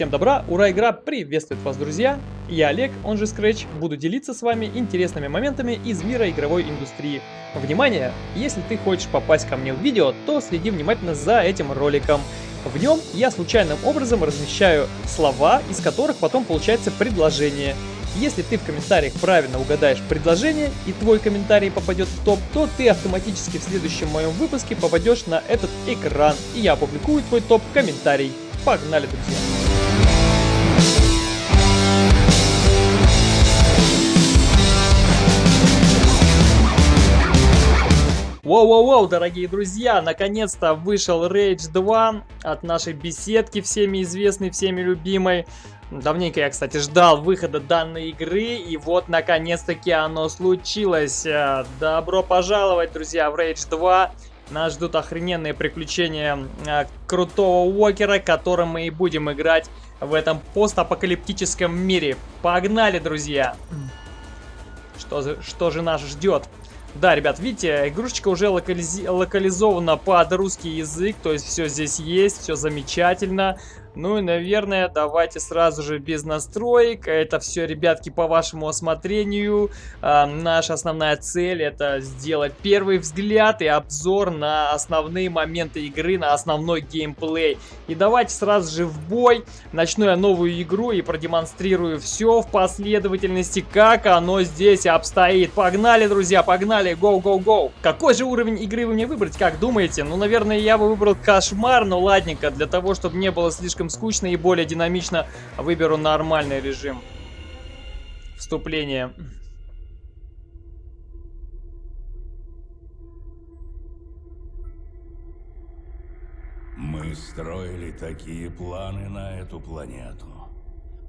Всем добра, ура, игра приветствует вас, друзья! Я Олег, он же Scratch, буду делиться с вами интересными моментами из мира игровой индустрии. Внимание! Если ты хочешь попасть ко мне в видео, то следи внимательно за этим роликом. В нем я случайным образом размещаю слова, из которых потом получается предложение. Если ты в комментариях правильно угадаешь предложение и твой комментарий попадет в топ, то ты автоматически в следующем моем выпуске попадешь на этот экран, и я опубликую твой топ-комментарий. Погнали, друзья! Воу-воу-воу, дорогие друзья, наконец-то вышел Rage 2 от нашей беседки, всеми известной, всеми любимой. Давненько я, кстати, ждал выхода данной игры, и вот, наконец-таки, оно случилось. Э, добро пожаловать, друзья, в Rage 2. Нас ждут охрененные приключения э, крутого Уокера, которым мы и будем играть в этом постапокалиптическом мире. Погнали, друзья! Что, что же нас ждет? Да, ребят, видите, игрушечка уже локализи локализована под русский язык, то есть все здесь есть, все замечательно. Ну и, наверное, давайте сразу же без настроек. Это все, ребятки, по вашему осмотрению. А, наша основная цель это сделать первый взгляд и обзор на основные моменты игры, на основной геймплей. И давайте сразу же в бой. Начну я новую игру и продемонстрирую все в последовательности, как оно здесь обстоит. Погнали, друзья, погнали, go. Какой же уровень игры вы мне выбрать, как думаете? Ну, наверное, я бы выбрал кошмар, но ладненько, для того, чтобы не было слишком слишком скучно и более динамично, выберу нормальный режим вступления. Мы строили такие планы на эту планету.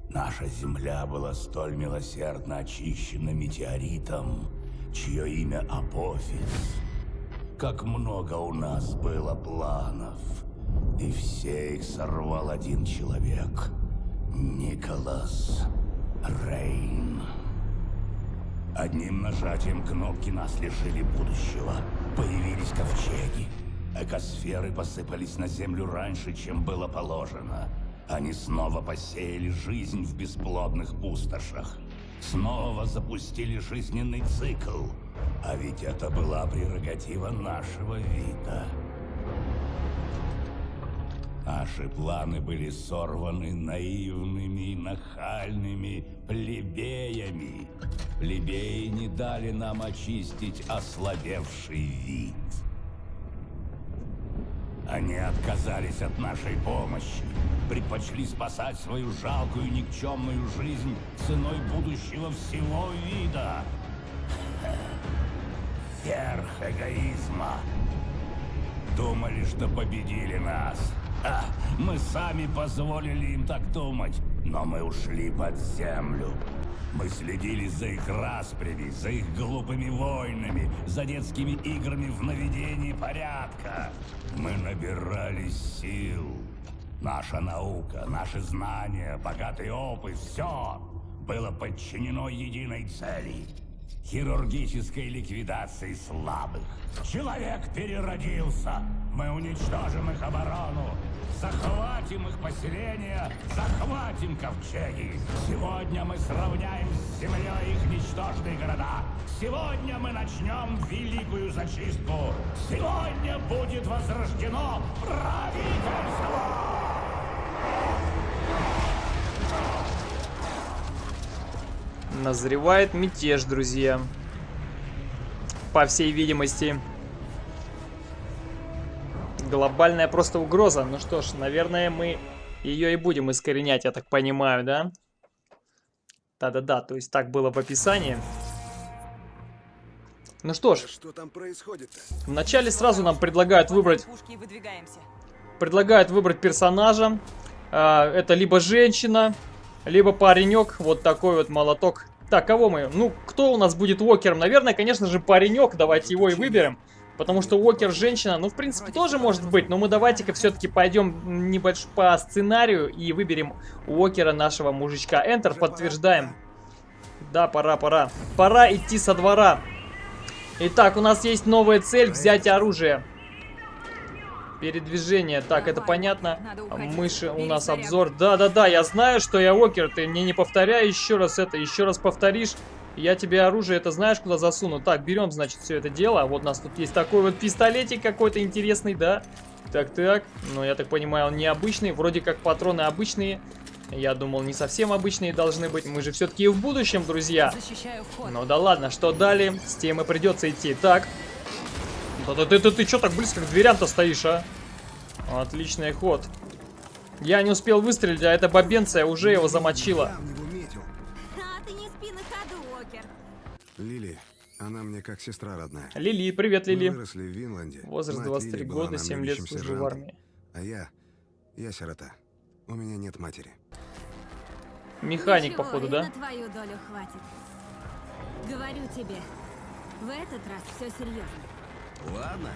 Наша Земля была столь милосердно очищена метеоритом, чье имя Апофис. Как много у нас было планов. И все их сорвал один человек. Николас Рейн. Одним нажатием кнопки нас лишили будущего. Появились ковчеги. Экосферы посыпались на Землю раньше, чем было положено. Они снова посеяли жизнь в бесплодных пустошах. Снова запустили жизненный цикл. А ведь это была прерогатива нашего вида. Наши планы были сорваны наивными и нахальными плебеями. Плебеи не дали нам очистить ослабевший вид. Они отказались от нашей помощи, предпочли спасать свою жалкую никчемную жизнь ценой будущего всего вида. Верх эгоизма. Думали, что победили нас. Мы сами позволили им так думать, но мы ушли под землю. Мы следили за их распрями, за их глупыми войнами, за детскими играми в наведении порядка. Мы набирались сил. Наша наука, наши знания, богатый опыт, все было подчинено единой цели – хирургической ликвидации слабых. Человек переродился. Мы уничтожим их оборону, Захватим их поселения, захватим ковчеги. Сегодня мы сравняем с землей их ничтожные города. Сегодня мы начнем великую зачистку. Сегодня будет возрождено правительство! Назревает мятеж, друзья. По всей видимости глобальная просто угроза. Ну что ж, наверное, мы ее и будем искоренять, я так понимаю, да? Да-да-да, то есть так было в описании. Ну что ж, что там происходит -то? вначале сразу нам предлагают выбрать... Предлагают выбрать персонажа. А, это либо женщина, либо паренек. Вот такой вот молоток. Так, кого мы? Ну, кто у нас будет Уокером? Наверное, конечно же, паренек. Давайте его и выберем. Потому что Уокер женщина, ну, в принципе, тоже может быть. Но мы давайте-ка все-таки пойдем небольш по сценарию и выберем Уокера нашего мужичка. Enter, подтверждаем. Да, пора, пора. Пора идти со двора. Итак, у нас есть новая цель взять оружие. Передвижение. Так, это понятно. Мыши у нас обзор. Да-да-да, я знаю, что я окер. Ты мне не повторяй еще раз это. Еще раз повторишь. Я тебе оружие, это знаешь, куда засуну. Так, берем, значит, все это дело. Вот у нас тут есть такой вот пистолетик какой-то интересный, да? Так-так. Ну, я так понимаю, он необычный. Вроде как патроны обычные. Я думал, не совсем обычные должны быть. Мы же все-таки в будущем, друзья. Ну да ладно, что далее? С тем и придется идти. Так. Да ты, ты, ты, ты что так близко к дверям-то стоишь, а? Отличный ход. Я не успел выстрелить, а эта бабенция уже его замочила. Лили, она мне как сестра родная. Лили, привет, Мы Лили. выросли в Винланде. Возраст Мать 23 Лили года, нам 7 лет служу в армии. А я, я сирота. У меня нет матери. Механик, Ничего, походу, да? на твою долю хватит. Говорю тебе, в этот раз все серьезно. Ладно.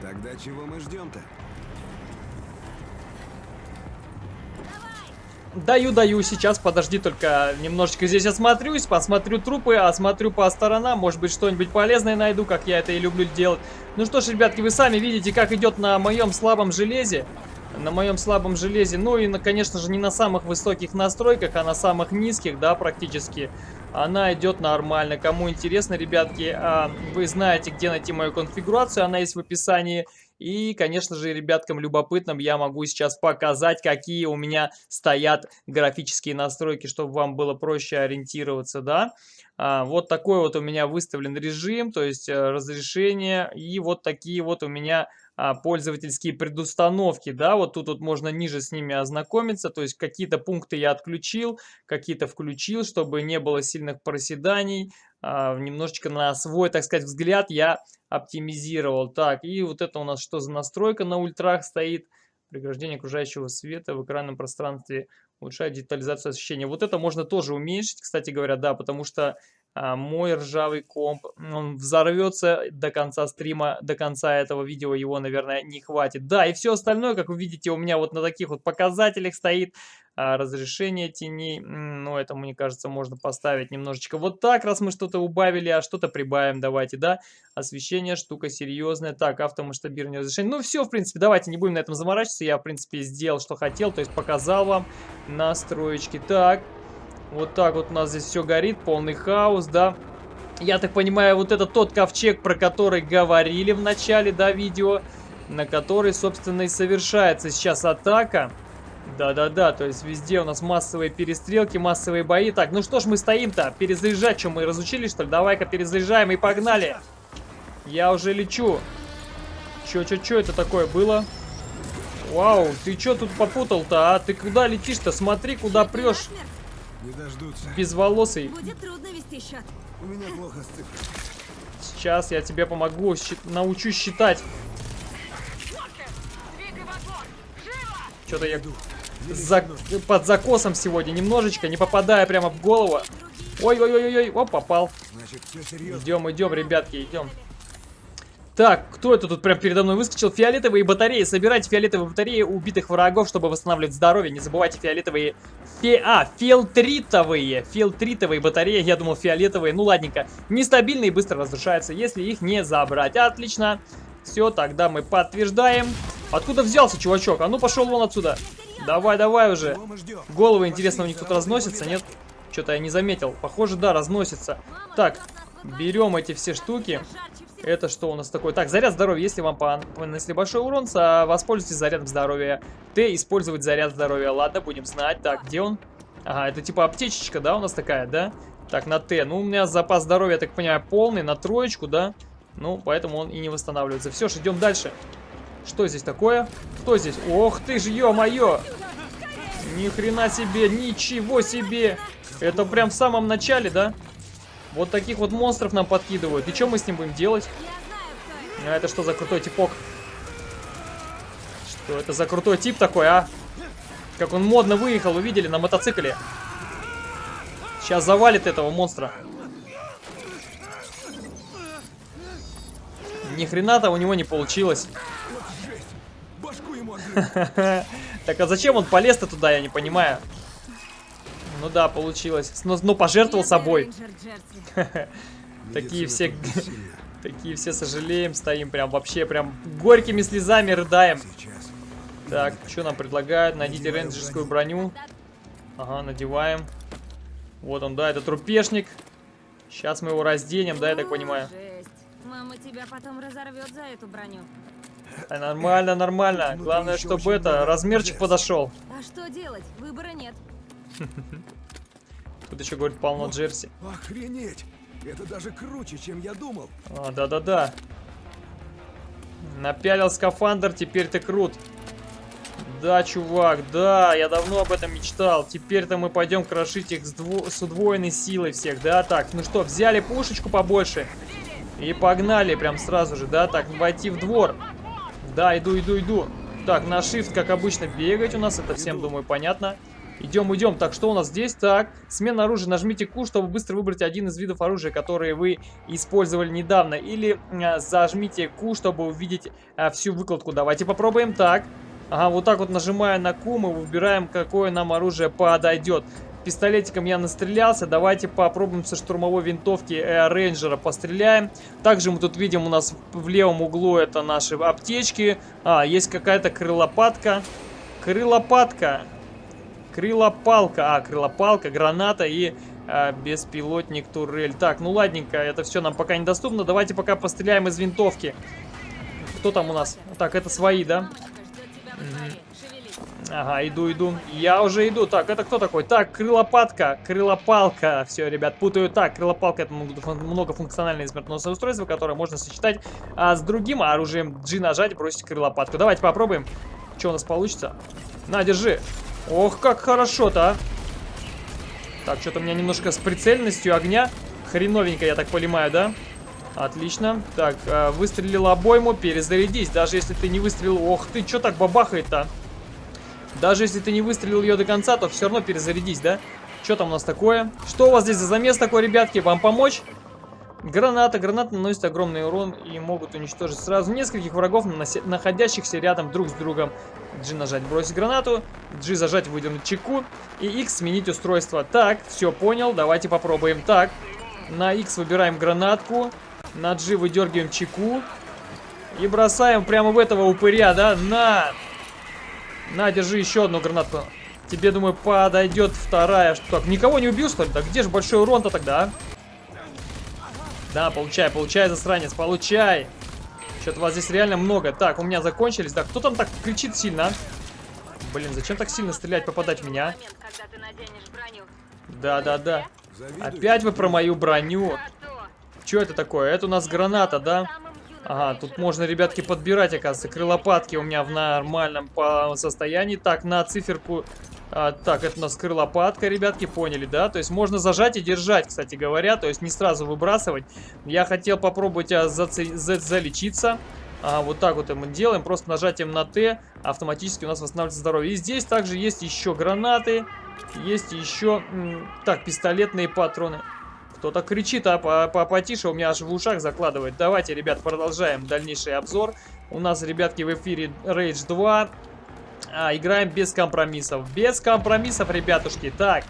Тогда чего мы ждем-то? Даю, даю, сейчас, подожди, только немножечко здесь осмотрюсь, посмотрю трупы, осмотрю по сторонам, может быть, что-нибудь полезное найду, как я это и люблю делать. Ну что ж, ребятки, вы сами видите, как идет на моем слабом железе. На моем слабом железе, ну и, на- конечно же, не на самых высоких настройках, а на самых низких, да, практически. Она идет нормально. Кому интересно, ребятки, а, вы знаете, где найти мою конфигурацию, она есть в описании. И, конечно же, ребяткам любопытным я могу сейчас показать, какие у меня стоят графические настройки, чтобы вам было проще ориентироваться, да. А, вот такой вот у меня выставлен режим, то есть э, разрешение, и вот такие вот у меня а, пользовательские предустановки, да, вот тут вот можно ниже с ними ознакомиться, то есть какие-то пункты я отключил, какие-то включил, чтобы не было сильных проседаний, немножечко на свой, так сказать, взгляд я оптимизировал. Так, и вот это у нас что за настройка на ультрах стоит? Преграждение окружающего света в экранном пространстве улучшает детализацию освещения. Вот это можно тоже уменьшить, кстати говоря, да, потому что а, мой ржавый комп, он взорвется до конца стрима, до конца этого видео его, наверное, не хватит. Да, и все остальное, как вы видите, у меня вот на таких вот показателях стоит. А, разрешение теней, ну, это, мне кажется, можно поставить немножечко вот так, раз мы что-то убавили, а что-то прибавим, давайте, да. Освещение, штука серьезная. Так, автомасштабирование разрешения. Ну, все, в принципе, давайте не будем на этом заморачиваться. Я, в принципе, сделал, что хотел, то есть показал вам настроечки. Так, вот так вот у нас здесь все горит, полный хаос, да. Я так понимаю, вот это тот ковчег, про который говорили в начале, да, видео, на который, собственно, и совершается сейчас атака. Да-да-да, то есть везде у нас массовые перестрелки, массовые бои. Так, ну что ж мы стоим-то? Перезаряжать, что мы разучились, что ли? Давай-ка перезаряжаем и погнали. Я уже лечу. Чё-чё-чё это такое было? Вау, ты чё тут попутал-то, а? Ты куда летишь-то? Смотри, куда прешь. Не дождутся. Безволосый. Будет трудно вести счет. У меня плохо с цифрами. Сейчас я тебе помогу, щи- научу считать. Что-то я за- под закосом сегодня немножечко, не попадая прямо в голову. Ой-ой-ой-ой, оп, попал. Значит, все серьезно. Идем, идем, ребятки, идем. Так, кто это тут прям передо мной выскочил? Фиолетовые батареи. Собирайте фиолетовые батареи убитых врагов, чтобы восстанавливать здоровье. Не забывайте фиолетовые... Фи... А, филтритовые. Филтритовые батареи. Я думал фиолетовые. Ну, ладненько. Нестабильные и быстро разрушаются, если их не забрать. Отлично. Все, тогда мы подтверждаем. Откуда взялся, чувачок? А ну, пошел вон отсюда. Давай, давай уже. Головы, интересно, у них тут разносятся, нет? Что-то я не заметил. Похоже, да, разносится. Так, берем эти все штуки. Это что у нас такое? Так, заряд здоровья. Если вам пон- нанесли большой урон, воспользуйтесь зарядом здоровья. Т. Использовать заряд здоровья. Ладно, будем знать. Так, где он? Ага, это типа аптечечка, да, у нас такая, да? Так, на Т. Ну, у меня запас здоровья, я так понимаю, полный, на троечку, да? Ну, поэтому он и не восстанавливается. Все ж, идем дальше. Что здесь такое? Кто здесь? Ох ты ж, ё-моё! Ни хрена себе, ничего себе! Это прям в самом начале, да? Вот таких вот монстров нам подкидывают. И что мы с ним будем делать? А это что за крутой типок? Что это за крутой тип такой, а? Как он модно выехал, увидели на мотоцикле. Сейчас завалит этого монстра. Ни хрена-то у него не получилось. Так а зачем он полез-то туда, я не понимаю. Ну да, получилось. Но, но пожертвовал Бедный собой. рейнджер Джерси. Такие все... Такие все сожалеем, стоим прям вообще прям горькими слезами рыдаем. Так, что нам предлагают? Найдите рейнджерскую броню. Ага, надеваем. Вот он, да, это трупешник. Сейчас мы его разденем, да, я так понимаю. Мама тебя потом разорвет за эту броню. А, нормально, нормально. Внутри Главное, чтобы это, размерчик подошел. А что делать? Выбора нет. Тут еще, говорит, полно джерси. Охренеть! Это даже круче, чем я думал. А, да-да-да. Напялил скафандр, теперь ты крут. Да, чувак, да, я давно об этом мечтал. Теперь-то мы пойдем крошить их с, дво- с удвоенной силой всех, да? Так, ну что, взяли пушечку побольше и погнали прям сразу же, да? Так, войти в двор. Да, иду, иду, иду. Так, на shift, как обычно, бегать у нас, это всем, думаю, понятно. Идем, идем. Так, что у нас здесь? Так, смена оружия. Нажмите Q, чтобы быстро выбрать один из видов оружия, которые вы использовали недавно. Или э, зажмите Q, чтобы увидеть э, всю выкладку. Давайте попробуем. Так, ага, вот так вот нажимая на Q, мы выбираем, какое нам оружие подойдет. Пистолетиком я настрелялся. Давайте попробуем со штурмовой винтовки э, рейнджера постреляем. Также мы тут видим у нас в левом углу это наши аптечки. А, есть какая-то крылопатка. Крылопатка. Крылопалка. А, крылопалка, граната и а, беспилотник турель. Так, ну ладненько, это все нам пока недоступно. Давайте пока постреляем из винтовки. Кто там у нас? Так, это свои, да? Ага, иду, иду. Я уже иду. Так, это кто такой? Так, крылопатка, крылопалка. Все, ребят, путаю. Так, крылопалка это многофун- многофункциональное смертоносное устройство, которое можно сочетать а, с другим оружием. G нажать, бросить крылопатку. Давайте попробуем. Что у нас получится? На, держи. Ох, как хорошо-то, а. Так, что-то у меня немножко с прицельностью огня. Хреновенько, я так понимаю, да? Отлично. Так, э, выстрелил обойму, перезарядись. Даже если ты не выстрелил... Ох ты, что так бабахает-то? Даже если ты не выстрелил ее до конца, то все равно перезарядись, да? Что там у нас такое? Что у вас здесь за замес такой, ребятки? Вам помочь? Граната. Гранаты наносят огромный урон и могут уничтожить сразу нескольких врагов, находящихся рядом друг с другом. G нажать бросить гранату, G зажать выдернуть чеку и X сменить устройство. Так, все понял, давайте попробуем. Так, на X выбираем гранатку, на G выдергиваем чеку и бросаем прямо в этого упыря, да? На! На, держи еще одну гранатку. Тебе, думаю, подойдет вторая. Что, Так, никого не убил, что ли? Так где же большой урон-то тогда, а? Да, получай, получай, засранец, получай. Что-то вас здесь реально много. Так, у меня закончились. Да, кто там так кричит сильно, а? Блин, зачем так сильно стрелять, попадать в меня? а? Момент, когда ты наденешь броню. Да-да-да. Завидую. Опять вы про мою броню. А что? Это такое? Это у нас граната, да? Ага, тут можно, ребятки, подбирать, оказывается. Крылопатки у меня в нормальном состоянии. Так, на циферку... а, так, это у нас крылопатка, ребятки, поняли, да? То есть можно зажать и держать, кстати говоря. То есть не сразу выбрасывать. Я хотел попробовать а, заце- за- залечиться. А, вот так вот мы делаем. Просто нажатием на Т автоматически у нас восстанавливается здоровье. И здесь также есть еще гранаты. Есть еще... Так, пистолетные патроны. Кто-то кричит, а по- по- потише, у меня аж в ушах закладывает. Давайте, ребят, продолжаем дальнейший обзор. У нас, ребятки, в эфире Rage 2. А, играем без компромиссов. Без компромиссов, ребятушки. Так,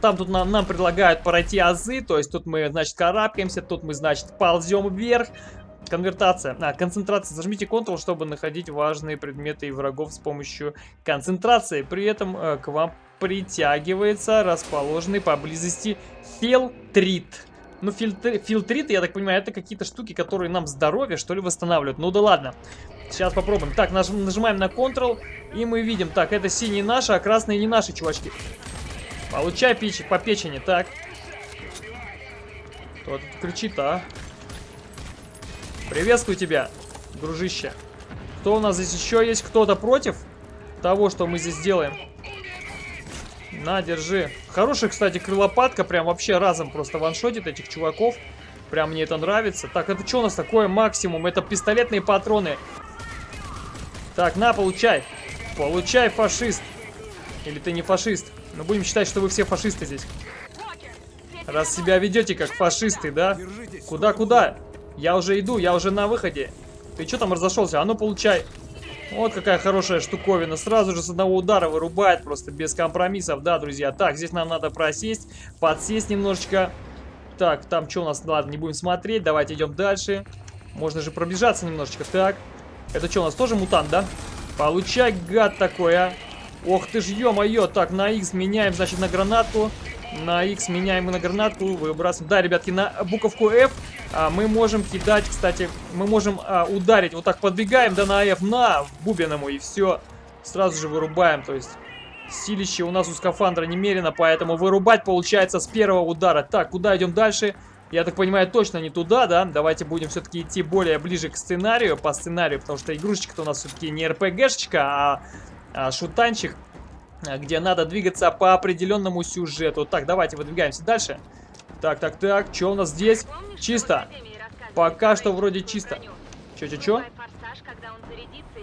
там тут нам, нам предлагают пройти азы. То есть тут мы, значит, карабкаемся, тут мы, значит, ползем вверх. Конвертация. А, концентрация. Зажмите Ctrl, чтобы находить важные предметы и врагов с помощью концентрации. При этом э, к вам притягивается расположенный поблизости фильтрит. Ну, фильтр, фильтрит, я так понимаю, это какие-то штуки, которые нам здоровье, что ли, восстанавливают. Ну да ладно. Сейчас попробуем. Так, наж- нажимаем на Ctrl, и мы видим. Так, это синие наши, а красные не наши, чувачки. Получай пич по печени, так. Кто тут кричит, а? Приветствую тебя, дружище. Кто у нас здесь еще есть? Кто-то против того, что мы здесь делаем? На, держи. Хорошая, кстати, крылопатка. Прям вообще разом просто ваншотит этих чуваков. Прям мне это нравится. Так, это что у нас такое максимум? Это пистолетные патроны. Так, на, получай. Получай, фашист. Или ты не фашист? Но будем считать, что вы все фашисты здесь. Раз себя ведете как фашисты, да? Держитесь. Куда, куда? Я уже иду, я уже на выходе. Ты что там разошелся? А ну получай. Вот какая хорошая штуковина. Сразу же с одного удара вырубает просто без компромиссов. Да, друзья. Так, здесь нам надо просесть, подсесть немножечко. Так, там что у нас? Ладно, не будем смотреть. Давайте идем дальше. Можно же пробежаться немножечко. Так. Это что, у нас тоже мутант, да? Получай, гад такой, а. Ох ты ж, ё-моё. Так, на X меняем, значит, на гранату. На X меняем на гранату, выбрасываем. Да, ребятки, на буковку F а, мы можем кидать, кстати, мы можем а, ударить. Вот так подбегаем, да, на F, на, бубен ему, и все. Сразу же вырубаем, то есть... Силище у нас у скафандра немерено, поэтому вырубать получается с первого удара. Так, куда идем дальше? Я так понимаю, точно не туда, да? Давайте будем все-таки идти более ближе к сценарию, по сценарию, потому что игрушечка-то у нас все-таки не РПГшечка, а, а шутанчик, где надо двигаться по определенному сюжету. Так, давайте выдвигаемся дальше. Так, так, так, что у нас здесь? Чисто. Пока что вроде чисто. Че-че-че?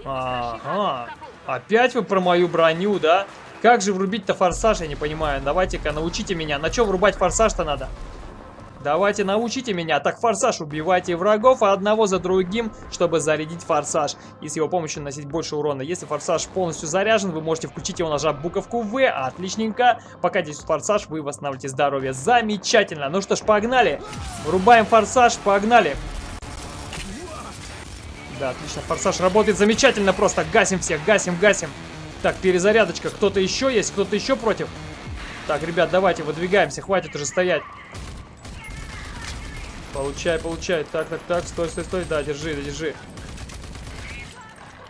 Ага. Опять вы про мою броню, да? Как же врубить-то форсаж, я не понимаю. Давайте-ка научите меня. На что врубать форсаж-то надо? Давайте научите меня. Так, форсаж, убивайте врагов одного за другим, чтобы зарядить форсаж. И с его помощью наносить больше урона. Если форсаж полностью заряжен, вы можете включить его, нажав буковку В. Отличненько. Пока здесь форсаж, вы восстанавливаете здоровье. Замечательно. Ну что ж, погнали. Врубаем форсаж, погнали. Да, отлично. Форсаж работает замечательно просто. Гасим всех, гасим, гасим. Так, перезарядочка. Кто-то еще есть? Кто-то еще против? Так, ребят, давайте выдвигаемся. Хватит уже стоять. Получай, получай. Так, так, так. Стой, стой, стой. Да, держи, держи.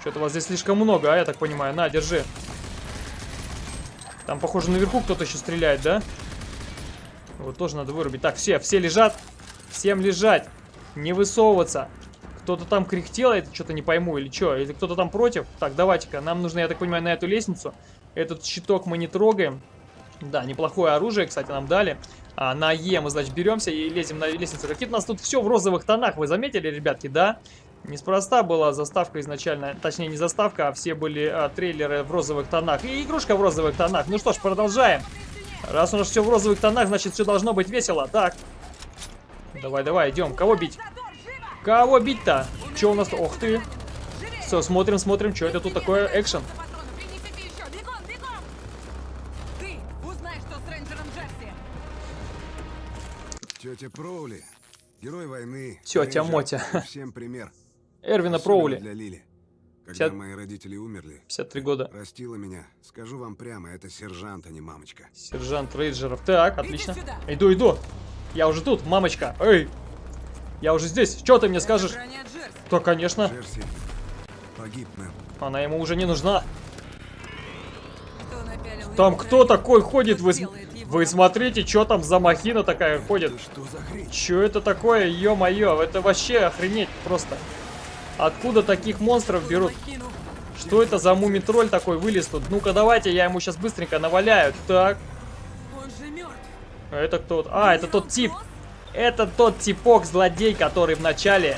Что-то вас здесь слишком много, а, я так понимаю. На, держи. Там, похоже, наверху кто-то еще стреляет, да? Вот тоже надо вырубить. Так, все, все лежат. Всем лежать. Не высовываться. Кто-то там кряхтел, это что-то не пойму, или что? Или кто-то там против? Так, давайте-ка, нам нужно, я так понимаю, на эту лестницу. Этот щиток мы не трогаем. Да, неплохое оружие, кстати, нам дали. А, на Е мы, значит, беремся и лезем на лестницу. Какие-то у нас тут все в розовых тонах, вы заметили, ребятки, да? Неспроста была заставка изначально, точнее не заставка, а все были а, трейлеры в розовых тонах. И игрушка в розовых тонах. Ну что ж, продолжаем. Раз у нас все в розовых тонах, значит все должно быть весело. Так. Давай, давай, идем. Кого бить? Кого бить-то? Что у нас? Ох ты. Все, смотрим, смотрим, что это тут такое? Экшен. Тетя Проули, герой войны. Тетя Мотя. Всем пример. Эрвина Проули. Для Лили. Когда 50 мои родители умерли, 53 года. растила меня. Скажу вам прямо, это сержант, а не мамочка. Сержант Рейджеров. Так, отлично. Иду, иду. Я уже тут, мамочка. Эй. Я уже здесь. Что ты мне скажешь? Да, конечно. Джерси погиб, мэм. Она ему уже не нужна. Там кто такой ходит? Вы, вы смотрите, что там за махина такая ходит. Что за хрень? Что это такое? Ё-моё, это вообще охренеть просто. Откуда таких монстров берут? Что это за мумитроль такой вылез тут? Ну-ка, давайте, я ему сейчас быстренько наваляю. Так, Он же мертв. а это кто? А, это тот тип. Это тот типок, злодей, который вначале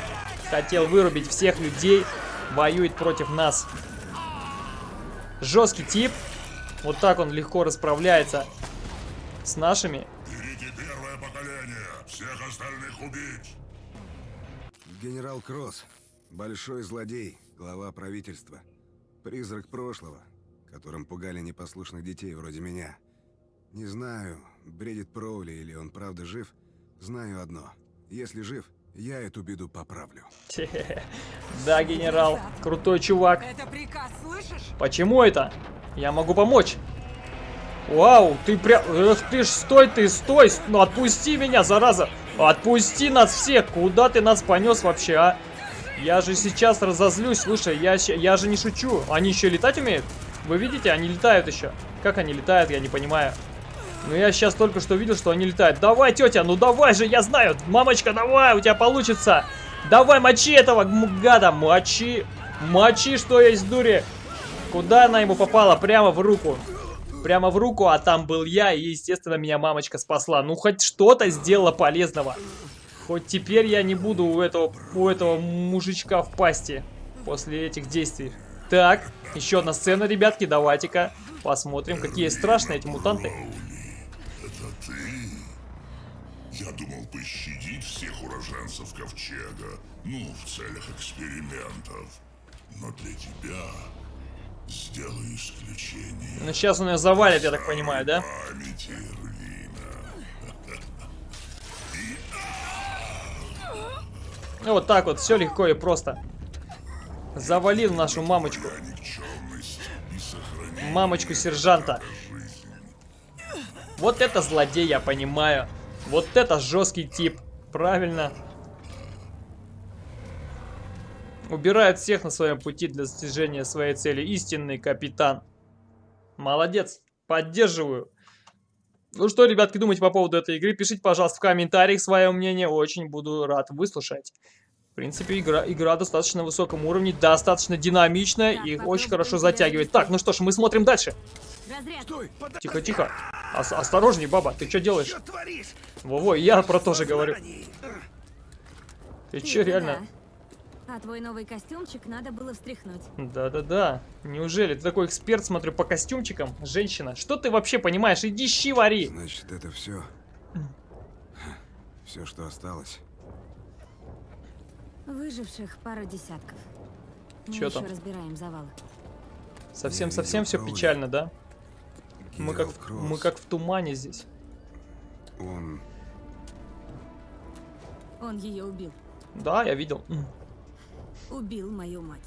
хотел вырубить всех людей, воюет против нас. Жесткий тип. Вот так он легко расправляется с нашими. Берите первое поколение. Всех остальных убить. Генерал Кросс. Большой злодей, глава правительства. Призрак прошлого, которым пугали непослушных детей вроде меня. Не знаю, бредит Проули или он правда жив. Знаю одно. Если жив, я эту беду поправлю. Да, генерал, крутой чувак. Это приказ, слышишь? Почему это? Я могу помочь. Вау, ты прям... Эх ты ж, стой ты, стой! Ну отпусти меня, зараза! Отпусти нас всех! Куда ты нас понес вообще, а? Я же сейчас разозлюсь, слушай, я, я же не шучу. Они еще летать умеют? Вы видите, они летают еще. Как они летают, я не понимаю. Ну я сейчас только что видел, что они летают. Давай, тетя, ну давай же, я знаю. Мамочка, давай, у тебя получится. Давай, мочи этого гада, мочи. Мочи, что есть дури. Куда она ему попала? Прямо в руку. Прямо в руку, а там был я, и, естественно, меня мамочка спасла. Ну, хоть что-то сделала полезного. Хоть теперь я не буду у этого, у этого мужичка в пасти после этих действий. Так, еще одна сцена, ребятки, давайте-ка посмотрим, какие страшные эти мутанты. Это ты? Я думал пощадить всех уроженцев Ковчега, ну, в целях экспериментов. Но для тебя Сделай исключение. Ну сейчас он ее завалит, я так понимаю, да? Ну вот так вот, все легко и просто. Завалил нашу мамочку. Мамочку сержанта. Вот это злодей, я понимаю. Вот это жесткий тип. Правильно. Убирает всех на своем пути для достижения своей цели. Истинный капитан. Молодец. Поддерживаю. Ну что, ребятки, думаете по поводу этой игры? Пишите, пожалуйста, в комментариях свое мнение. Очень буду рад выслушать. В принципе, игра, игра достаточно на высоком уровне, достаточно динамичная и очень хорошо затягивает. Так, ну что ж, мы смотрим дальше. Тихо, тихо. Ос- осторожней, баба, ты что делаешь? Во-во, я про то же говорю. Ты это реально? А твой новый костюмчик надо было встряхнуть. Да-да-да. Неужели ты такой эксперт, смотрю, по костюмчикам? Женщина, что ты вообще понимаешь? Иди щи вари. Значит, это все. Все, что осталось. Выживших пару десятков. Мы Чё еще там? разбираем завалы. Совсем-совсем все печально, да? Мы как, в- мы как в тумане здесь. Он... Он ее убил. Да, я видел. Убил мою мать.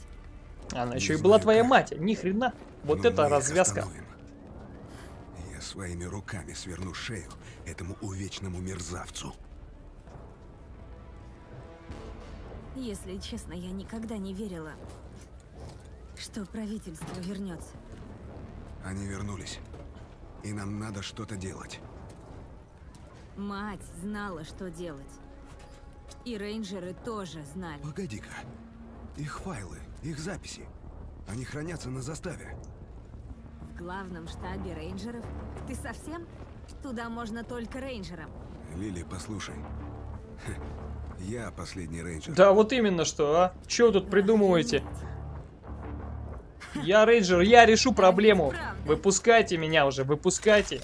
Она Не еще и была твоя как, мать. Ни хрена. Вот но это развязка. остановим. Я своими руками сверну шею этому увечному мерзавцу. Если честно, я никогда не верила, что правительство вернется. Они вернулись. И нам надо что-то делать. Мать знала, что делать. И рейнджеры тоже знали. Погоди-ка. Их файлы, их записи. Они хранятся на заставе. В главном штабе рейнджеров? Ты совсем? Туда можно только рейнджерам. Лили, послушай. Я последний рейнджер. Да, вот именно что, а? Че вы тут придумываете? Я рейнджер, я решу проблему. Выпускайте меня уже, выпускайте.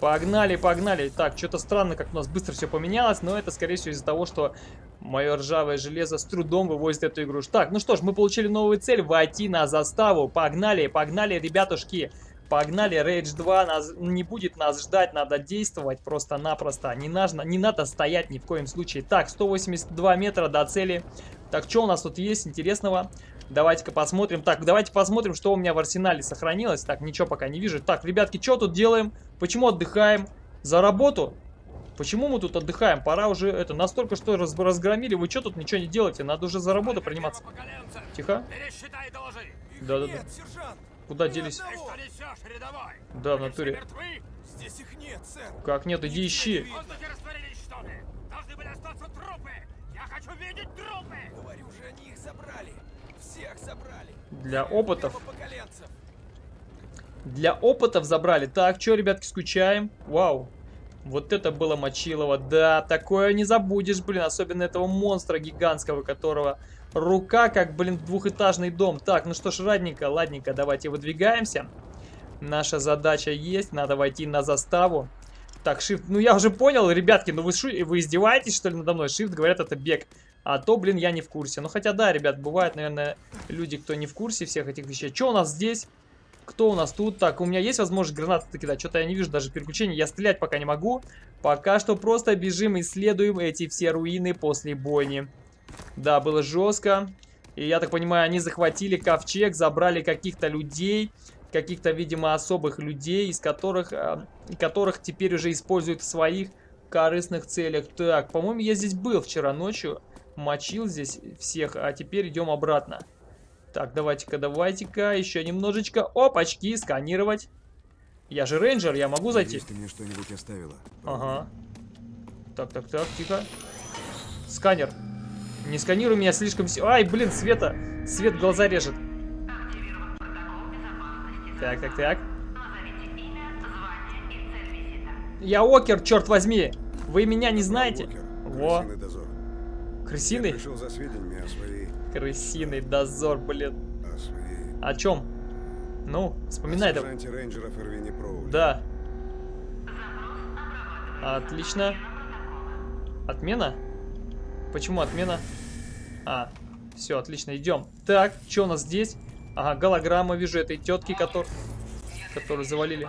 Погнали, погнали. Так, что-то странно, как у нас быстро все поменялось, но это, скорее всего, из-за того, что мое ржавое железо с трудом вывозит эту игру. Так, ну что ж, мы получили новую цель, войти на заставу. Погнали, погнали, ребятушки. Погнали, Rage 2 нас, не будет нас ждать, надо действовать просто-напросто. Не, нужно, не надо стоять ни в коем случае. Так, 182 метра до цели. Так, что у нас тут есть интересного? Давайте-ка посмотрим. Так, давайте посмотрим, что у меня в арсенале сохранилось. Так, ничего пока не вижу. Так, ребятки, что тут делаем? Почему отдыхаем? За работу? Почему мы тут отдыхаем? Пора уже это настолько что раз, разгромили. Вы что тут ничего не делаете? Надо уже за работу приниматься. Тихо. Пересчитай и доложи. Да-да-да. Нет, сержант! Куда делись? Да, в натуре. Здесь их нет, сэр. Как нет, иди ищи. Нигде В воздухе растворились, что ли? Должны были остаться трупы. Я хочу видеть трупы. Говорю же, они их забрали. Всех забрали. Для опытов. Для опытов забрали. Так, что, ребятки, скучаем? Вау. Вот это было мочилово. Да, такое не забудешь, блин. Особенно этого монстра гигантского, которого рука, как, блин, двухэтажный дом. Так, ну что ж, ладненько, ладненько, давайте выдвигаемся. Наша задача есть, надо войти на заставу. Так, shift, ну я уже понял, ребятки, ну вы, шу... вы издеваетесь, что ли, надо мной? Shift, говорят, это бег. А то, блин, я не в курсе. Ну, хотя, да, ребят, бывают, наверное, люди, кто не в курсе всех этих вещей. Что у нас здесь? Кто у нас тут? Так, у меня есть возможность гранаты кидать? Что-то я не вижу даже переключений. Я стрелять пока не могу. Пока что просто бежим, исследуем эти все руины после бойни. Да, было жестко. И я так понимаю, они захватили ковчег, забрали каких-то людей. Каких-то, видимо, особых людей, из которых, э, которых теперь уже используют в своих корыстных целях. Так, по-моему, я здесь был вчера ночью. Мочил здесь всех, а теперь идем обратно. Так, давайте-ка, давайте-ка, еще немножечко. Опачки, сканировать. Я же рейнджер, я могу зайти? Надеюсь, ты мне что-нибудь оставила. Ага. Так, так, так, тихо. Сканер. Не сканируй меня слишком... Ай, блин, Света. Свет глаза режет. Так, так, так. Я Окер, черт возьми. Вы меня не знаете? Во. крысиный. Я пришел за сведениями о своей... Крысиный дозор, блин. о чем? Ну, вспоминай о давай. сержанте рейнджеров Эрвине Проули. Да. Отлично. Отмена? Почему отмена? А, все, отлично, идем. Так, что у нас здесь? Ага, голограмма вижу этой тетки, который, которую завалили.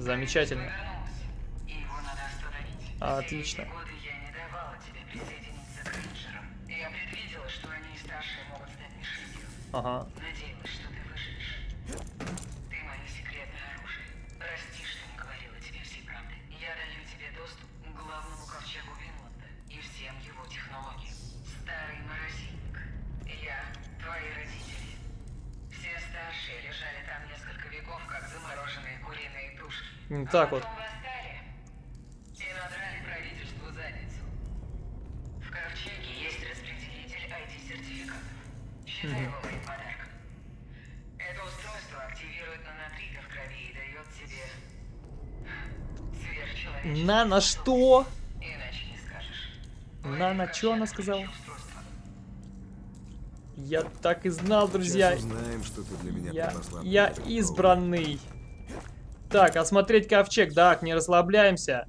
Стать мишенью. Ага. Так вот. Потом восстали и надрали правительству задницу. В ковчеге есть распределитель ID-сертификатов. Считай его моим подарком. Это устройство активирует нанотрика в крови и дает тебе сверхчеловеческие На на что? Иначе не скажешь. На на что она сказала? Я так и знал, друзья. Сейчас узнаем, что ты для меня Я, я избранный. Так, осмотреть ковчег. Так, не расслабляемся.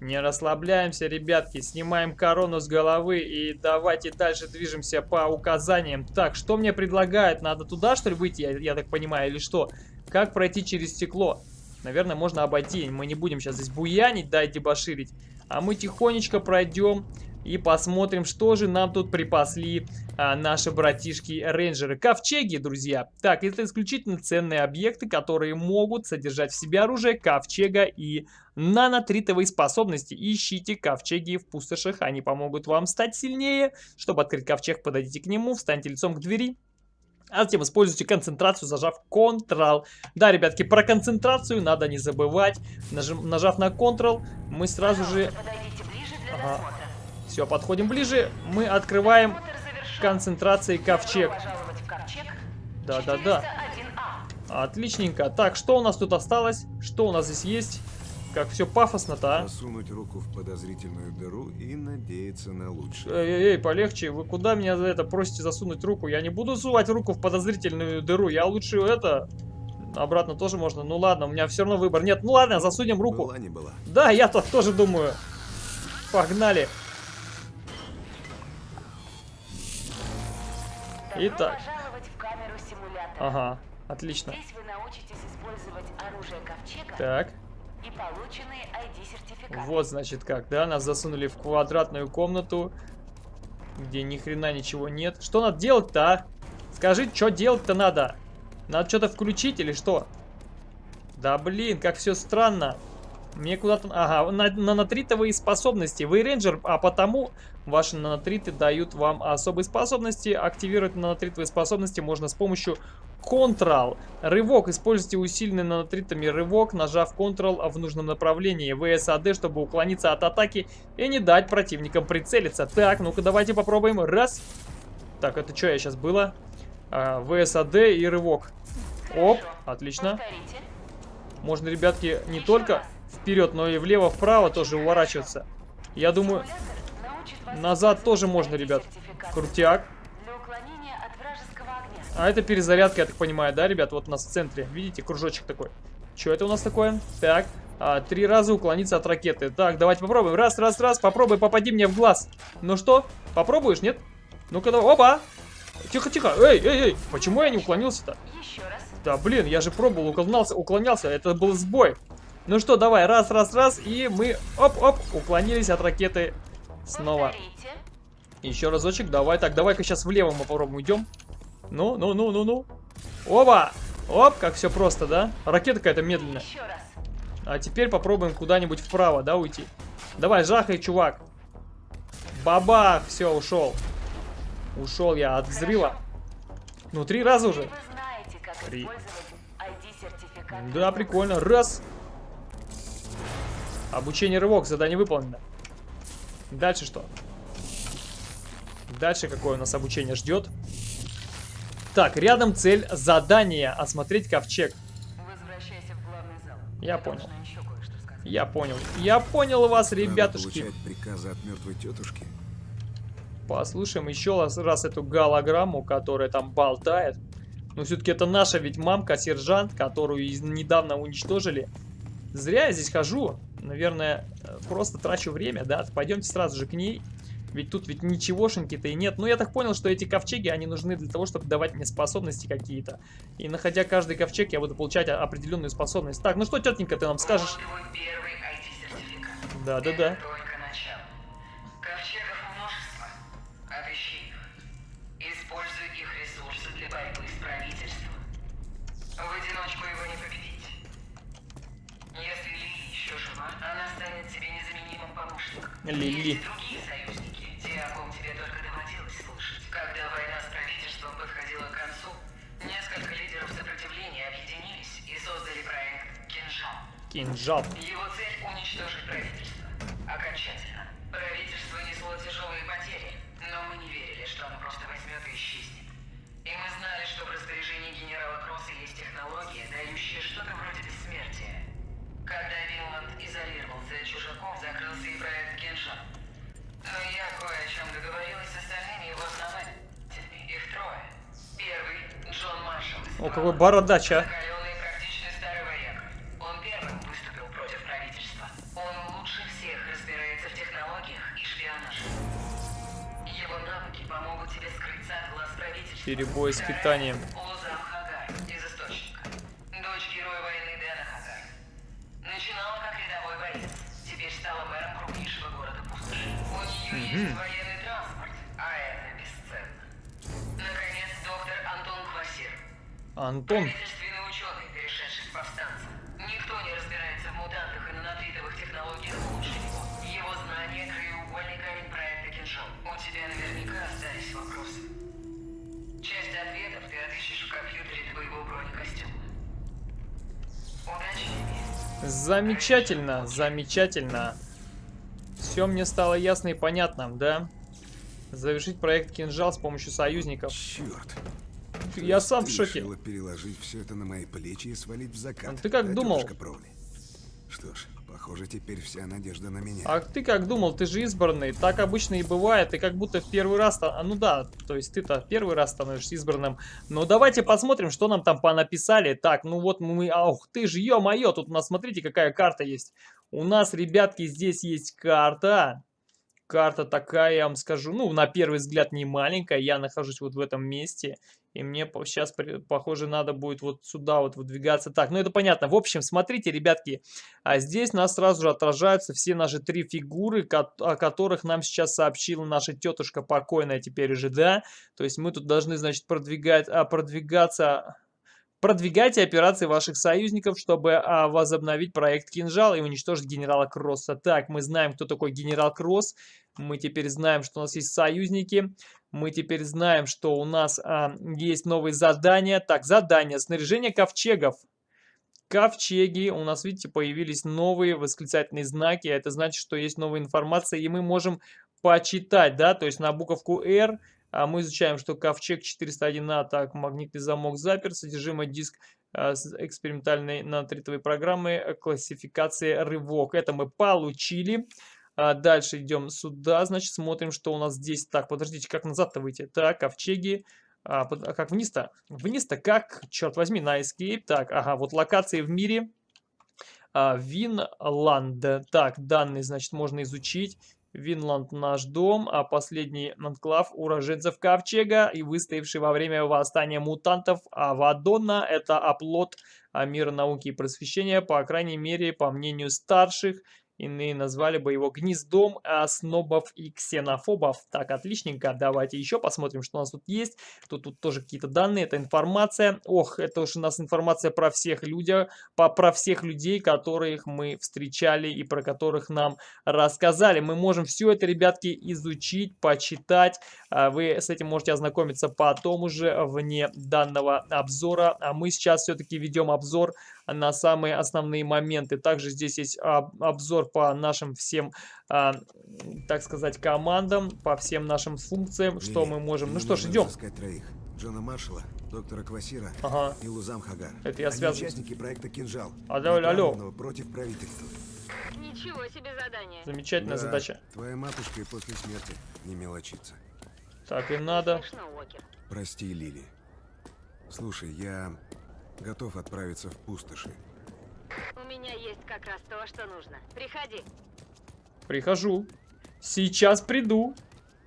Не расслабляемся, ребятки. Снимаем корону с головы и давайте дальше движемся по указаниям. Так, что мне предлагают? Надо туда, что ли, выйти, я, я так понимаю, или что? Как пройти через стекло? Наверное, можно обойти. Мы не будем сейчас здесь буянить, да, и дебоширить. А мы тихонечко пройдем и посмотрим, что же нам тут припасли а, наши братишки-рейнджеры. Ковчеги, друзья. Так, это исключительно ценные объекты, которые могут содержать в себе оружие ковчега и нанотритовые способности. Ищите ковчеги в пустошах, они помогут вам стать сильнее. Чтобы открыть ковчег, подойдите к нему, встаньте лицом к двери. А затем используйте концентрацию, зажав Ctrl. Да, ребятки, про концентрацию надо не забывать. Нажим- нажав на Ctrl, мы сразу же... Подойдите ближе для Ага. Все, подходим ближе. Мы открываем концентрацией ковчег. Да-да-да. 401А. Отличненько. Так, что у нас тут осталось? Что у нас здесь есть? Как все пафосно-то, а? Засунуть руку в подозрительную дыру и надеяться на лучшее. Эй-эй-эй, полегче. Вы куда меня за это просите засунуть руку? Я не буду сувать руку в подозрительную дыру. Я лучше это... Обратно тоже можно. Ну ладно, у меня все равно выбор. Нет, ну ладно, засунем руку. Была не была. Да, я так тоже думаю. Погнали. Добро Итак. Ага, отлично. Здесь вы научитесь использовать оружие ковчега Так, и полученные ID-сертификаты. вот значит как, да? Нас засунули в квадратную комнату, где ни хрена ничего нет. Что надо делать-то, а? Скажи, что делать-то надо? Надо что-то включить или что? Да блин, как все странно. Мне куда-то... Ага, на- нанотритовые способности. Вы рейнджер, а потому ваши нанотриты дают вам особые способности. Активировать нанотритовые способности можно с помощью Ctrl. Рывок. Используйте усиленный нанотритами рывок, нажав Ctrl в нужном направлении. VSAD, чтобы уклониться от атаки и не дать противникам прицелиться. Так, ну-ка давайте попробуем. Раз. Так, это что я сейчас было? А, VSAD и рывок. Оп, отлично. Можно, ребятки, не только. Вперед, но и влево-вправо тоже уворачиваться. Я думаю, назад тоже можно, ребят. Крутяк. А это перезарядка, я так понимаю, да, ребят? Вот у нас в центре. Видите, кружочек такой. Что это у нас такое? Так, а, три раза уклониться от ракеты. Так, давайте попробуем. Раз, раз, раз. Попробуй, попади мне в глаз. Ну что, попробуешь, нет? Ну-ка, давай. Опа! Тихо, тихо. Эй, эй, ей. Почему я не уклонился-то? Еще раз. Да, блин, я же пробовал, уклонялся, уклонялся. Это был сбой. Ну что, давай, раз, раз, раз. И мы, оп-оп, уклонились от ракеты снова. Еще разочек, давай. Так, давай-ка сейчас влево мы попробуем уйдем. Ну, ну, ну, ну, ну. Оба! Оп, как все просто, да? Ракета какая-то медленная. Еще раз. А теперь попробуем куда-нибудь вправо, да, уйти. Давай, жахай, чувак. Бабах, все, ушел. Ушел я от взрыва. Ну, три раза уже. Вы знаете, как Три. Да, прикольно. Раз. Обучение рывок, задание выполнено. Дальше что? Дальше какое у нас обучение ждет? Так, рядом цель задания. Осмотреть ковчег. Возвращайся в главный зал. Я понял. Я понял. Я понял вас, Надо ребятушки. получать приказы от мертвой тетушки. Послушаем еще раз, раз эту голограмму, которая там болтает. Но все-таки это наша ведь мамка, сержант, которую недавно уничтожили. Зря я здесь хожу. Наверное, э, просто трачу время, да? Пойдемте сразу же к ней. Ведь тут ведь ничегошеньки-то и нет. Ну, я так понял, что эти ковчеги, они нужны для того, чтобы давать мне способности какие-то. И находя каждый ковчег, я буду получать определенную способность. Так, ну что, тетенька, ты нам скажешь? Вот твой первый «Кинжал». Кинжал. Из Источника. Дочь героя войны Дэна Хагар. Начинала как рядовой боец. Теперь стала мэром крупнейшего города Пустоши. У нее есть Антон. Правительственный ученый, перешедший с повстанца. Никто не разбирается в мутантах и нанотритовых технологиях лучше него. Его знания – краеугольный камень проекта Кинжал. У тебя наверняка остались вопросы. Часть ответов ты отыщешь в компьютере твоего бронекостюма. Удачи тебе. Замечательно, замечательно. Все мне стало ясно и понятно, да? Завершить проект Кинжал с помощью союзников. Черт. Я сам в шоке. решила переложить все это на мои плечи и свалить в закат. А ты как да, думал? Что ж, похоже, теперь вся надежда на меня. А ты как думал, ты же избранный, так обычно и бывает, ты как будто в первый раз, а, ну да, то есть ты-то первый раз становишься избранным. Но давайте посмотрим, что нам там понаписали. Так, ну вот мы, ах ты же, ё-моё, тут у нас, смотрите, какая карта есть. У нас, ребятки, здесь есть карта. Карта такая, я вам скажу, ну, на первый взгляд не маленькая, я нахожусь вот в этом месте, и мне сейчас, похоже, надо будет вот сюда вот выдвигаться. Так, ну это понятно. В общем, смотрите, ребятки, а здесь нас сразу же отражаются все наши три фигуры, о которых нам сейчас сообщила наша тетушка покойная теперь уже, да? То есть мы тут должны, значит, продвигать, а, продвигаться... Продвигайте операции ваших союзников, чтобы а, возобновить проект Кинжал и уничтожить генерала Кросса. Так, мы знаем, кто такой генерал Кросс. Мы теперь знаем, что у нас есть союзники. Мы теперь знаем, что у нас а, есть новые задания. Так, задание. Снаряжение ковчегов. Ковчеги. У нас, видите, появились новые восклицательные знаки. Это значит, что есть новая информация, и мы можем почитать, да, то есть на буковку R а мы изучаем, что ковчег 401А, так, магнитный замок заперт, содержимое диск а, с экспериментальной нанотритовой программы э, классификации рывок. Это мы получили. А дальше идем сюда, значит, смотрим, что у нас здесь. Так, подождите, как назад-то выйти? Так, ковчеги. А, под- а как вниз-то? Вниз-то как? Черт возьми, на escape. Так, ага, вот локации в мире. А, Винланд. Так, данные, значит, можно изучить. Винланд наш дом, а последний анклав уроженцев Ковчега и выстоявший во время восстания мутантов Авадона. Это оплот а, мира науки и просвещения, по крайней мере, по мнению старших. Иные назвали бы его гнездом снобов и ксенофобов. Так, отличненько. Давайте еще посмотрим, что у нас тут есть. Тут, тут тоже какие-то данные, это информация. Ох, это уж у нас информация про всех людей, по, про всех людей, которых мы встречали и про которых нам рассказали. Мы можем все это, ребятки, изучить, почитать. А Вы с этим можете ознакомиться потом уже вне данного обзора. А мы сейчас все-таки ведем обзор на самые основные моменты. Также здесь есть об- обзор по нашим всем, а, так сказать, командам, по всем нашим функциям, что мы можем. Ну что ж, идем. Джона Маршалла, доктора Квасира Ага. и Лузам Хагар. Это я связан. участники проекта «Кинжал», Алло, алло, против правительства. Ничего себе задание. Замечательная Да, задача. Твоя матушка и после смерти не мелочится. Так и надо. Смешно. Прости, Лили. Слушай, я готов отправиться в пустоши. У меня есть как раз то, что нужно. Приходи. Прихожу. Сейчас приду.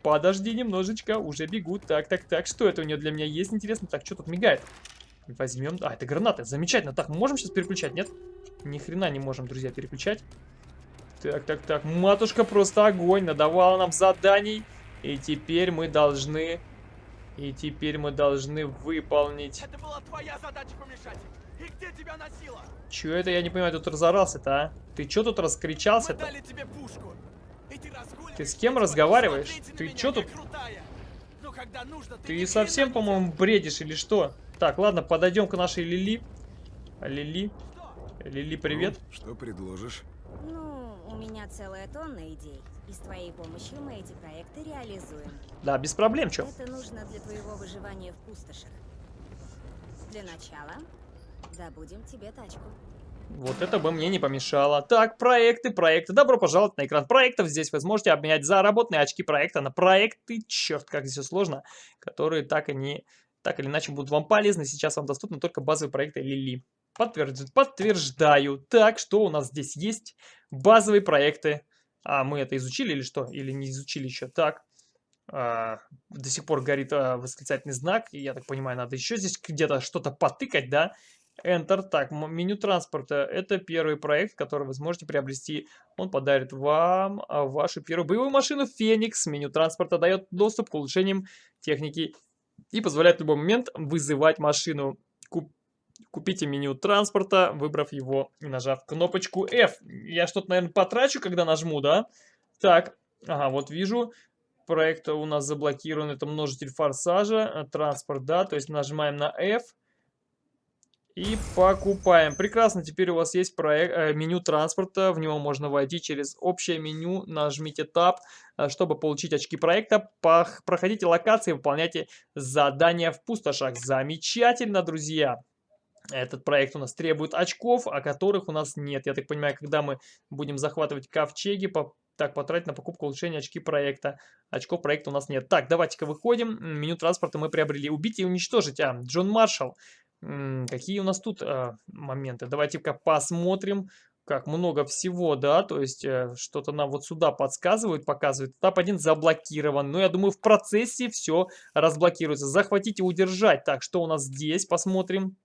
Подожди немножечко, уже бегут. Так, так, так, что это у нее для меня есть, интересно? Так, что тут мигает? Возьмем... А, это гранаты, замечательно. Так, мы можем сейчас переключать, нет? Ни хрена не можем, друзья, переключать. Так, так, так, матушка просто огонь, надавала нам заданий. И теперь мы должны... И теперь мы должны выполнить... Это была твоя задача помешать. И где тебя носило? Чё это, я не понимаю, тут разорался-то, а? Ты чё тут Мы раскричался-то? дали тебе пушку. И ты Ты с кем разговариваешь? «Смотрите на Ты меня, чё тут? крутая». Но когда нужно, ты Ты совсем, по-моему, бредишь или что? Так, ладно, подойдем к нашей Лили. Лили. Лили, привет. Ну, что предложишь? Ну, у меня целая тонна идей. И с твоей помощью мы эти проекты реализуем. Да, без проблем, чё? Это нужно для твоего выживания в пустошах. Для начала добудем тебе тачку. Вот это бы мне не помешало. Так, проекты, проекты. Добро пожаловать на экран проектов. Здесь вы сможете обменять заработанные очки проекта на проекты, черт, как здесь все сложно, которые так и не, так или иначе будут вам полезны. Сейчас вам доступны только базовые проекты Лили. Подтвержд... Подтверждаю. Так, что у нас здесь есть? Базовые проекты. А, мы это изучили или что? Или не изучили еще? Так. А, до сих пор горит а, восклицательный знак. И я так понимаю, надо еще здесь где-то что-то потыкать, да? Enter. Так, меню транспорта. Это первый проект, который вы сможете приобрести. Он подарит вам а, вашу первую боевую машину Феникс. Меню транспорта дает доступ к улучшениям техники и позволяет в любой момент вызывать машину. Куп- Купите меню транспорта, выбрав его и нажав кнопочку F. Я что-то, наверное, потрачу, когда нажму, да? Так, ага, вот вижу. Проект у нас заблокирован. Это множитель форсажа. э, Транспорт, да. То есть нажимаем на F. И покупаем. Прекрасно, теперь у вас есть проект, э, меню транспорта, в него можно войти через общее меню, нажмите Tab, э, чтобы получить очки проекта. Проходите локации, выполняйте задания в пустошах. Замечательно, друзья! Этот проект у нас требует очков, а которых у нас нет. Я так понимаю, когда мы будем захватывать ковчеги, по- так, потратить на покупку улучшения очки проекта. Очков проекта у нас нет. Так, давайте-ка выходим. Меню транспорта мы приобрели. Убить и уничтожить. А, Джон Маршалл. Какие у нас тут а, моменты? Давайте-ка посмотрим. Как много всего, да, то есть э, что-то нам вот сюда подсказывают, показывают. Этап 1 заблокирован, но я думаю в процессе все разблокируется. Захватить и удержать. Так, что у нас здесь? Посмотрим.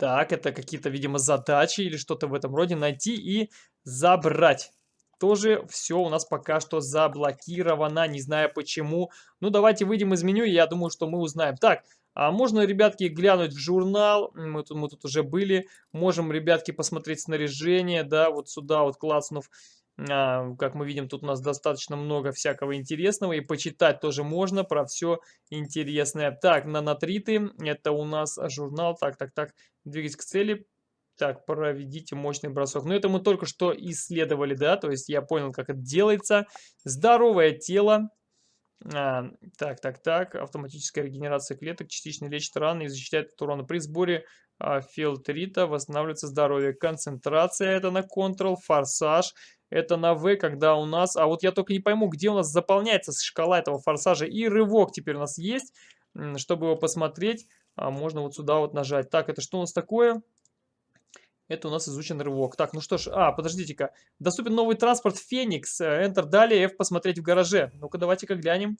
Так, это какие-то, видимо, задачи или что-то в этом роде. Найти и забрать. Тоже все у нас пока что заблокировано, не знаю почему. Ну, давайте выйдем из меню, я думаю, что мы узнаем. Так, а можно, ребятки, глянуть в журнал. Мы тут, мы тут уже были. Можем, ребятки, посмотреть снаряжение, да, вот сюда вот класснув. А, как мы видим, тут у нас достаточно много всякого интересного. И почитать тоже можно про все интересное. Так, нанотриты. Это у нас журнал. Так, так, так. Двигаться к цели. Так, проведите мощный бросок. Но это мы только что исследовали, да, то есть я понял, как это делается. Здоровое тело. А, так, так, так. Автоматическая регенерация клеток, частично лечит раны и защищает от урона. При сборе а, филтрита восстанавливается здоровье. Концентрация это на Ctrl, форсаж это на V, когда у нас... А вот я только не пойму, где у нас заполняется шкала этого форсажа. И рывок теперь у нас есть. Чтобы его посмотреть, а, можно вот сюда вот нажать. Так, это что у нас такое? Это у нас изучен рывок. Так, ну что ж, а, подождите-ка. Доступен новый транспорт Феникс. Э, Enter далее, F посмотреть в гараже. Ну-ка, давайте-ка глянем.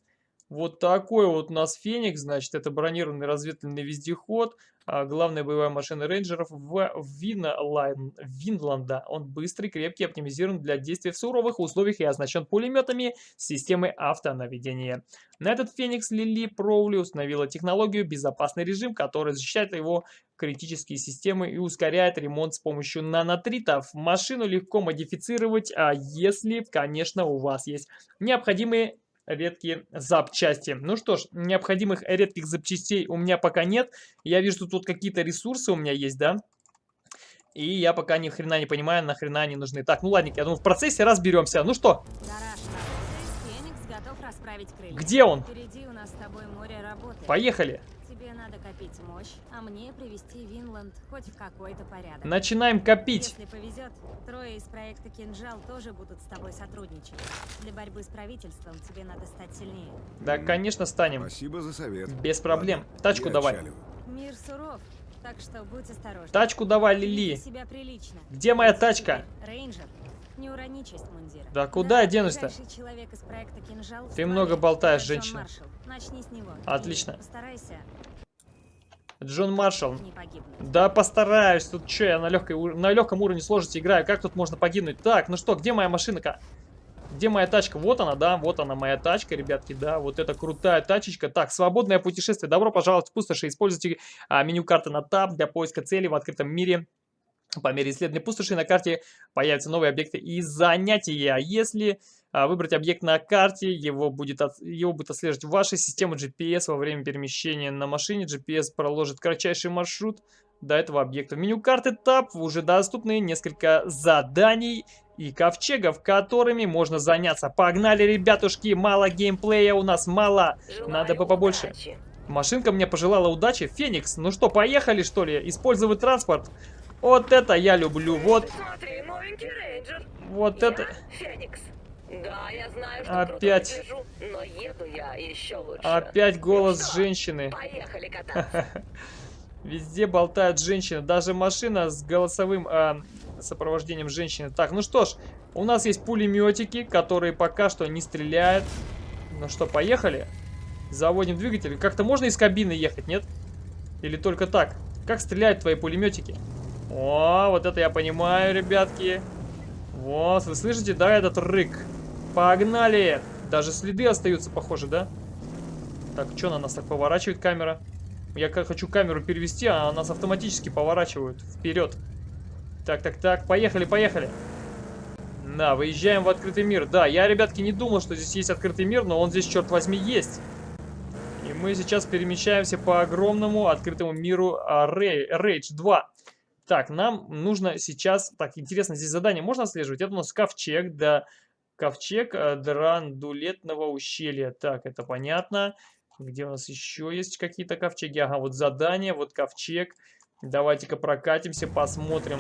Вот такой вот у нас Феникс, значит, это бронированный разведывательный вездеход. а, главная боевая машина рейнджеров в Винлайн, Винланда. Он быстрый, крепкий, оптимизирован для действий в суровых условиях и оснащен пулеметами системы автонаведения. На этот Феникс Лили Проули установила технологию «Безопасный режим», который защищает его критические системы и ускоряет ремонт с помощью нанотритов. Машину легко модифицировать, а если, конечно, у вас есть необходимые редкие запчасти. Ну что ж, необходимых редких запчастей у меня пока нет. Я вижу, тут, тут какие-то ресурсы у меня есть, да? И я пока ни хрена не понимаю, нахрена они нужны. Так, ну ладненько, я думаю, в процессе разберемся. Ну что, Гараж Феникс готов расправить крылья. где он? Впереди у нас с тобой море работы. Поехали. Тебе надо копить мощь, а мне привести Винланд хоть в какой-то порядок. Начинаем копить. Если повезет, трое из проекта Кинжал тоже будут с тобой сотрудничать. Для борьбы с правительством тебе надо стать сильнее. Да, конечно, станем. Спасибо за совет. Без проблем. Ладно, Тачку я давай. отчаливаю. Мир суров, так что будь осторожен. Тачку давай, Лили. себя прилично. Где моя тачка? Рейнджер. Не урони честь мундира. Да куда я Да, денусь-то? «Кинжал» в Ты много болтаешь, женщина. Начни с него. Отлично. Постарайся Джон Маршалл. Да постараюсь. Тут что, я на, легкой, на легком уровне сложности играю. Как тут можно погибнуть? Так, ну что, где моя машина-ка? Где моя тачка? Вот она, да, вот она моя тачка, ребятки, да, вот это крутая тачечка. Так, свободное путешествие. Добро пожаловать в пустоши. Используйте а, меню карты на таб для поиска целей в открытом мире. По мере исследования пустоши на карте появятся новые объекты и занятия. Если а, выбрать объект на карте, его будет, от- его будет отслеживать ваша система GPS во время перемещения на машине. GPS проложит кратчайший маршрут до этого объекта. В меню карты ТАП уже доступны несколько заданий и ковчегов, которыми можно заняться. Погнали, ребятушки, мало геймплея у нас, мало. Надо бы побольше. Машинка мне пожелала удачи. Феникс, ну что, поехали что ли? Использовать транспорт. Вот это я люблю. Вот, Смотри, вот Я это. Феникс. Да, я знаю, что Опять. круто выгляжу, но еду я еще лучше. Опять Ну голос что, женщины. Поехали кататься. Везде болтают женщины. Даже машина с голосовым а, сопровождением женщины. Так, ну что ж, у нас есть пулеметики, которые пока что не стреляют. Ну что, поехали? Заводим двигатель. Как-то можно из кабины ехать, нет? Или только так? Как стреляют твои пулеметики? О, вот это я понимаю, ребятки. Вот, вы слышите, да, этот рык? Погнали! Даже следы остаются, похоже, да? Так, что на нас так поворачивает камера? Я хочу камеру перевести, а нас автоматически поворачивают вперед. Так, так, так, поехали, поехали. Да, выезжаем в открытый мир. Да, я, ребятки, не думал, что здесь есть открытый мир, но он здесь, черт возьми, есть. И мы сейчас перемещаемся по огромному открытому миру а, Рей- Rage 2. Так, нам нужно сейчас... Так, интересно, здесь задание можно отслеживать? Это у нас ковчег, да. Ковчег а, Драндулетного ущелья. Так, это понятно. Где у нас еще есть какие-то ковчеги? Ага, вот задание, вот ковчег. Давайте-ка прокатимся, посмотрим,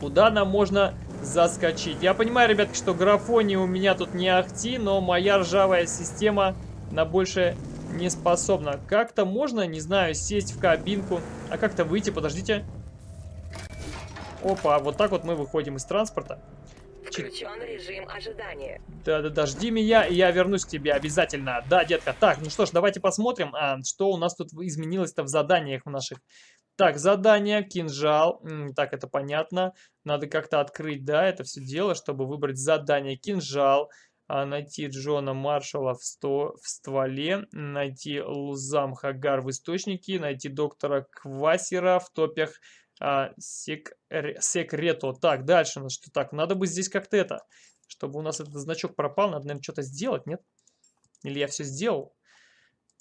куда нам можно заскочить. Я понимаю, ребятки, что графония у меня тут не ахти, но моя ржавая система на больше не способна. Как-то можно, не знаю, сесть в кабинку, а как-то выйти, подождите. Опа, вот так вот мы выходим из транспорта. Включен режим ожидания. Да-да-да, жди меня, и я вернусь к тебе обязательно. Да, детка. Так, ну что ж, давайте посмотрим, а, что у нас тут изменилось-то в заданиях наших. Так, задание, кинжал. Так, это понятно. Надо как-то открыть, да, это все дело, чтобы выбрать задание кинжал. а, найти Джона Маршалла в, сто, в стволе, найти Лузам Хагар в источнике, найти доктора Квасера в топях а, сек, ре- секрето. Так, дальше, ну что так, надо бы здесь как-то это, чтобы у нас этот значок пропал, надо, наверное, что-то сделать, нет? Или я все сделал?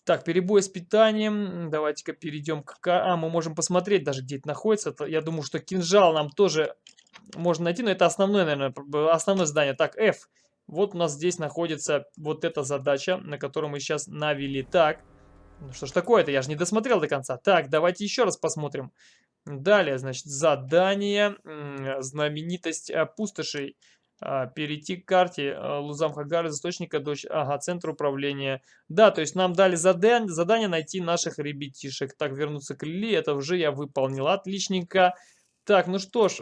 Так, перебой с питанием. Давайте-ка перейдем к... А, мы можем посмотреть даже, где это находится. Я думаю, что кинжал нам тоже можно найти, но это основное, наверное, основное задание. Так, F. Вот у нас здесь находится вот эта задача, на которую мы сейчас навели. Так, ну что ж такое-то, я же не досмотрел до конца. Так, давайте еще раз посмотрим. Далее, значит, задание, знаменитость э, пустошей. А, перейти к карте э, Лузам Хагар из источника до ч- ага, центра управления. Да, то есть нам дали задан- задание найти наших ребятишек. Так, вернуться к Лили, это уже я выполнил. Отличненько. Так, ну что ж,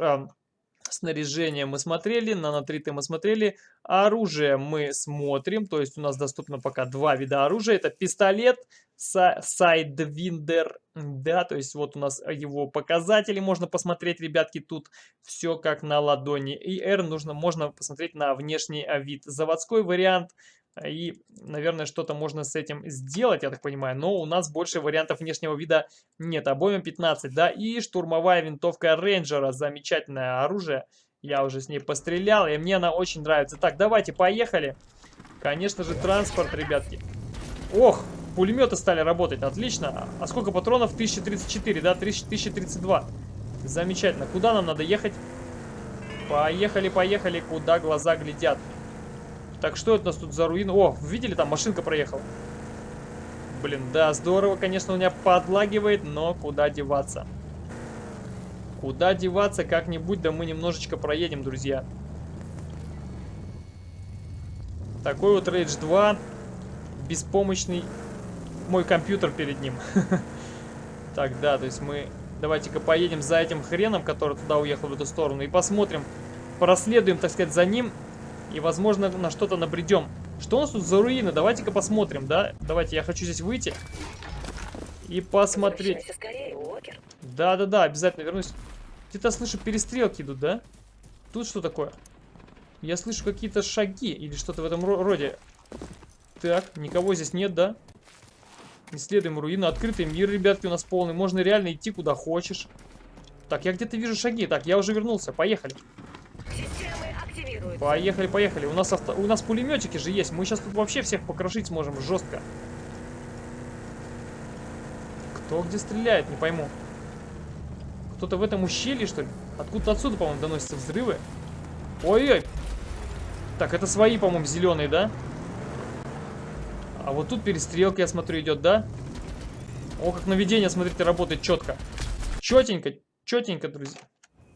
снаряжение мы смотрели, нанотриты мы смотрели, оружие мы смотрим, то есть у нас доступно пока два вида оружия. Это пистолет, са- sidewinder, да, то есть вот у нас его показатели можно посмотреть, ребятки, тут все как на ладони. И R нужно, можно посмотреть на внешний а, вид. Заводской вариант и, наверное, что-то можно с этим сделать, я так понимаю, но у нас больше вариантов внешнего вида нет. Обойма 15, да, и штурмовая винтовка рейнджера, замечательное оружие. Я уже с ней пострелял, и мне она очень нравится. Так, давайте, поехали. Конечно же, транспорт, ребятки. Ох, пулеметы стали работать, отлично. А сколько патронов? 1034, да, 1032. Замечательно. Куда нам надо ехать? Поехали, поехали, куда глаза глядят. Так, что это у нас тут за руины? О, видели, там машинка проехала. Блин, да, здорово, конечно, у меня подлагивает, но куда деваться? Куда деваться, как-нибудь, да мы немножечко проедем, друзья. Такой вот Rage 2, беспомощный мой компьютер перед ним. Так, да, то есть мы... Давайте-ка поедем за этим хреном, который туда уехал в эту сторону, и посмотрим, проследуем, так сказать, за ним. И, возможно, на что-то набредем. Что у нас тут за руины? Давайте-ка посмотрим, да? Давайте, я хочу здесь выйти. И посмотреть. Да-да-да, обязательно вернусь. Где-то слышу перестрелки идут, да? Тут что такое? Я слышу какие-то шаги или что-то в этом роде. Так, никого здесь нет, да? Исследуем руины. Открытый мир, ребятки, у нас полный. Можно реально идти куда хочешь. Так, я где-то вижу шаги. Так, я уже вернулся. Поехали. Поехали, поехали. У нас, авто... у нас пулеметики же есть. Мы сейчас тут вообще всех покрошить сможем жестко. Кто где стреляет, не пойму. Кто-то в этом ущелье, что ли? Откуда-то отсюда, по-моему, доносятся взрывы. Ой-ой. Так, это свои, по-моему, зеленые, да? А вот тут перестрелка, я смотрю, идет, да? О, как наведение, смотрите, работает четко. Четенько, четенько, друзья.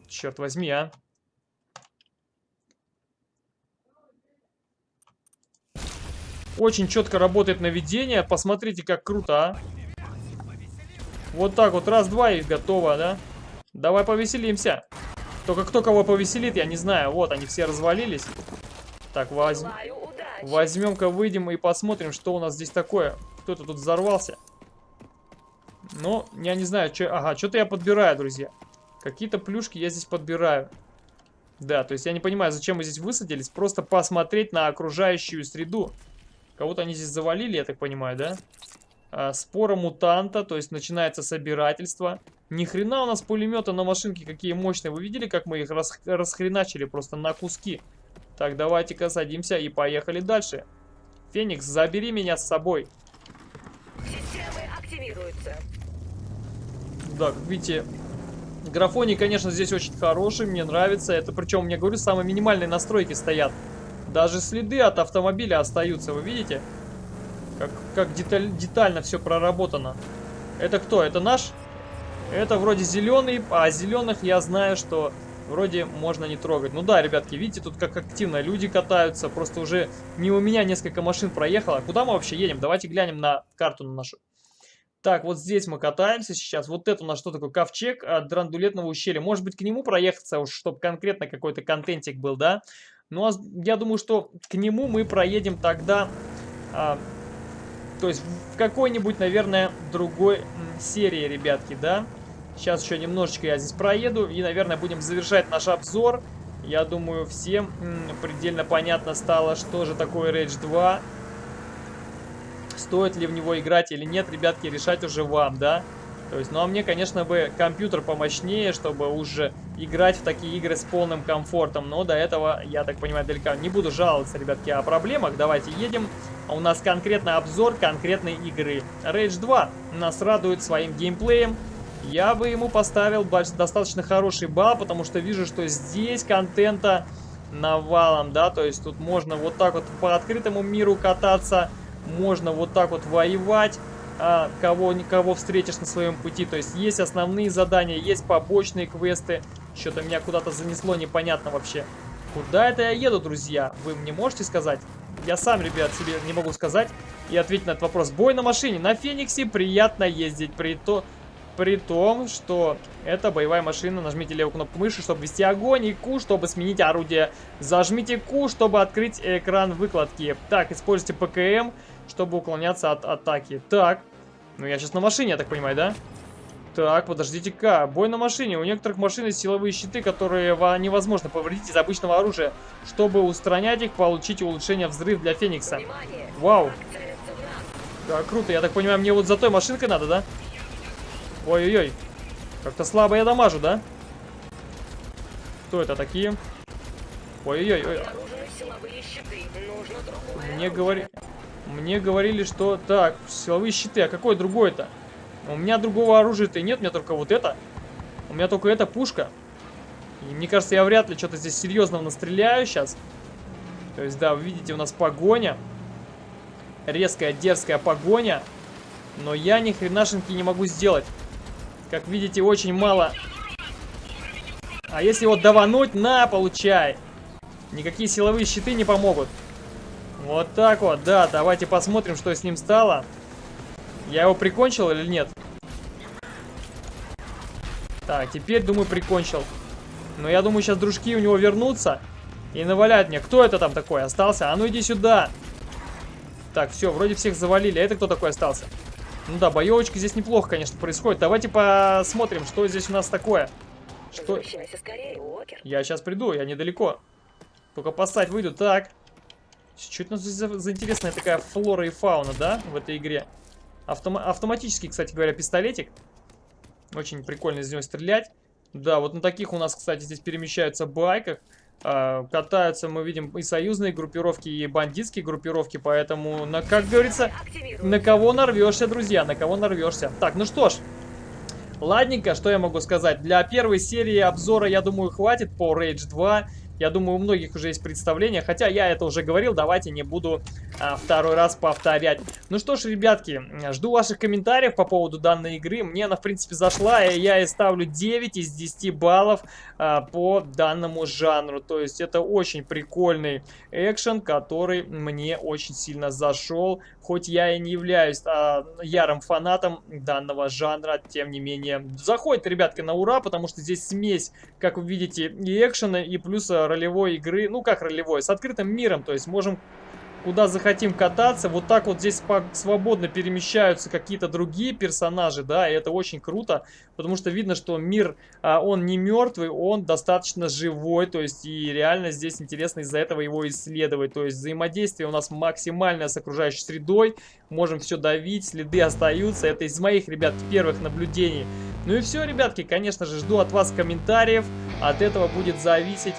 Черт возьми, а. Очень четко работает наведение. Посмотрите, как круто, а. Вот так вот, раз-два и готово, да? Давай повеселимся. Только кто кого повеселит, я не знаю. Вот, они все развалились. Так, возь... возьмем-ка, выйдем и посмотрим, что у нас здесь такое. Кто-то тут взорвался. Ну, я не знаю, что... Ага, что-то я подбираю, друзья. Какие-то плюшки я здесь подбираю. Да, то есть я не понимаю, зачем мы здесь высадились. Просто посмотреть на окружающую среду. Кого-то они здесь завалили, я так понимаю, да? А, спора мутанта, то есть начинается собирательство. Ни хрена у нас пулеметы на машинке какие мощные. Вы видели, как мы их рас расхреначили просто на куски? Так, давайте-ка садимся и поехали дальше. Феникс, забери меня с собой. Системы активируются. Как видите, графоний, конечно, здесь очень хороший, мне нравится. Это причем, мне говорю, самые минимальные настройки стоят. Даже следы от автомобиля остаются, вы видите? Как, как деталь, детально все проработано. Это кто? Это наш? Это вроде зеленый, а зеленых я знаю, что вроде можно не трогать. Ну да, ребятки, видите, тут как активно люди катаются. Просто уже не у меня несколько машин проехало. Куда мы вообще едем? Давайте глянем на карту на нашу. Так, вот здесь мы катаемся сейчас. Вот это у нас что такое? Ковчег от драндулетного ущелья. Может быть, к нему проехаться, чтобы конкретно какой-то контентик был, да? Ну, а я думаю, что к нему мы проедем тогда... А, то есть в какой-нибудь, наверное, другой серии, ребятки, да? Сейчас еще немножечко я здесь проеду и, наверное, будем завершать наш обзор. Я думаю, всем предельно понятно стало, что же такое Rage 2. Стоит ли в него играть или нет, ребятки, решать уже вам, да? То есть, ну а мне, конечно, бы компьютер помощнее, чтобы уже играть в такие игры с полным комфортом. Но до этого, я так понимаю, далеко не буду жаловаться, ребятки, о проблемах. Давайте едем. А у нас конкретно обзор конкретной игры. Rage 2 нас радует своим геймплеем. Я бы ему поставил достаточно хороший балл, потому что вижу, что здесь контента навалом, да, то есть тут можно вот так вот по открытому миру кататься, можно вот так вот воевать, а, кого, кого встретишь на своем пути, то есть есть основные задания, есть побочные квесты, что-то меня куда-то занесло, непонятно вообще. Куда это я еду, друзья? Вы мне можете сказать? Я сам, ребят, себе не могу сказать и ответить на этот вопрос. Бой на машине. На Фениксе приятно ездить, при то... При том, что это боевая машина, нажмите левую кнопку мыши, чтобы ввести огонь, и Q, чтобы сменить орудие. Зажмите Q, чтобы открыть экран выкладки. Так, используйте ПКМ, чтобы уклоняться от атаки. Так, ну я сейчас на машине, я так понимаю, да? Так, подождите-ка. Бой на машине. У некоторых машин есть силовые щиты, которые невозможно повредить из обычного оружия. Чтобы устранять их, получить улучшение взрыв для Феникса. Вау. Да, круто. Я так понимаю, мне вот за той машинкой надо, да? Ой-ой-ой. Как-то слабо я дамажу, да? Кто это такие? Ой-ой-ой. Мне говори... Мне говорили, что... Так, силовые щиты. А какой другой-то? У меня другого оружия-то нет, у меня только вот это. У меня только эта пушка. И мне кажется, я вряд ли что-то здесь серьезного настреляю сейчас. То есть, да, вы видите, у нас погоня. Резкая, дерзкая погоня. Но я ни хренашеньки не могу сделать. Как видите, очень мало. А если вот давануть, на, получай. Никакие силовые щиты не помогут. Вот так вот, да, давайте посмотрим, что с ним стало. Я его прикончил или нет? Так, теперь, думаю, прикончил. Но я думаю, сейчас дружки у него вернутся и наваляют мне. Кто это там такой остался? А ну иди сюда. Так, все, вроде всех завалили. А это кто такой остался? Ну да, боевочка здесь неплохо, конечно, происходит. Давайте посмотрим, что здесь у нас такое. Что... Скорее, Уокер. Я сейчас приду, я недалеко. Только поссать выйду. Так. Что это у нас здесь за, за интересная такая флора и фауна, да, в этой игре? Автом... Автоматический, кстати говоря, пистолетик. Очень прикольно из него стрелять. Да, вот на таких у нас, кстати, здесь перемещаются байках. А, катаются, мы видим, и союзные группировки, и бандитские группировки, поэтому, на, как говорится, на кого нарвешься, друзья, на кого нарвешься. Так, ну что ж, ладненько, что я могу сказать. Для первой серии обзора, я думаю, хватит по Rage 2. Я думаю, у многих уже есть представление, хотя я это уже говорил, давайте не буду а, второй раз повторять. Ну что ж, ребятки, жду ваших комментариев по поводу данной игры. Мне она, в принципе, зашла, и я ей ставлю 9 из 10 баллов а, по данному жанру. То есть это очень прикольный экшен, который мне очень сильно зашел. Хоть я и не являюсь а, ярым фанатом данного жанра, тем не менее, заходит, ребятки, на ура, потому что здесь смесь, как вы видите, и экшена, и плюс ролевой игры, ну как ролевой, с открытым миром, то есть можем куда захотим кататься. Вот так вот здесь свободно перемещаются какие-то другие персонажи, да, и это очень круто, потому что видно, что мир, а, он не мертвый, он достаточно живой, то есть и реально здесь интересно из-за этого его исследовать, то есть взаимодействие у нас максимальное с окружающей средой, можем все давить, следы остаются, это из моих, ребят, первых наблюдений. Ну и все, ребятки, конечно же, жду от вас комментариев, от этого будет зависеть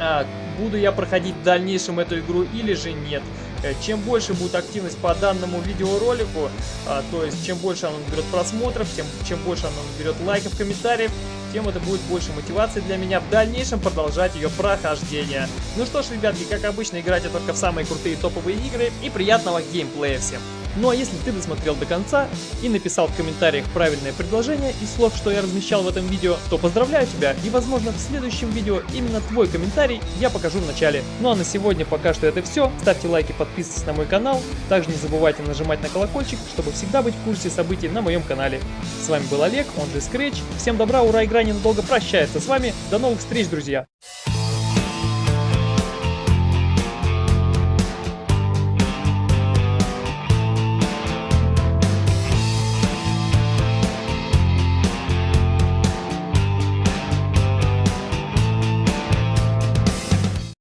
а, буду я проходить в дальнейшем эту игру или же нет. Э, чем больше будет активность по данному видеоролику, а, то есть чем больше оно наберет просмотров, тем, чем больше оно наберет лайков, комментариев, тем это будет больше мотивации для меня в дальнейшем продолжать ее прохождение. Ну что ж, ребятки, как обычно, играйте только в самые крутые топовые игры и приятного геймплея всем! Ну а если ты досмотрел до конца и написал в комментариях правильное предложение из слов, что я размещал в этом видео, то поздравляю тебя и возможно в следующем видео именно твой комментарий я покажу в начале. Ну а на сегодня пока что это все. Ставьте лайки, подписывайтесь на мой канал. Также не забывайте нажимать на колокольчик, чтобы всегда быть в курсе событий на моем канале. С вами был Олег, он же Scratch. Всем добра, ура, игра ненадолго прощается с вами. До новых встреч, друзья!